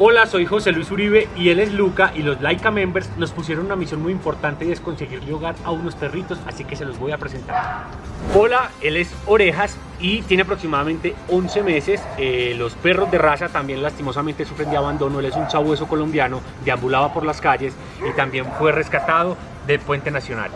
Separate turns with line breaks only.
Hola, soy José Luis Uribe y él es Luca y los Laika Members nos pusieron una misión muy importante y es conseguirle hogar a unos perritos, así que se los voy a presentar. Hola, él es Orejas y tiene aproximadamente 11 meses. Eh, los perros de raza también lastimosamente sufren de abandono. Él es un sabueso colombiano, deambulaba por las calles y también fue rescatado del Puente Nacional.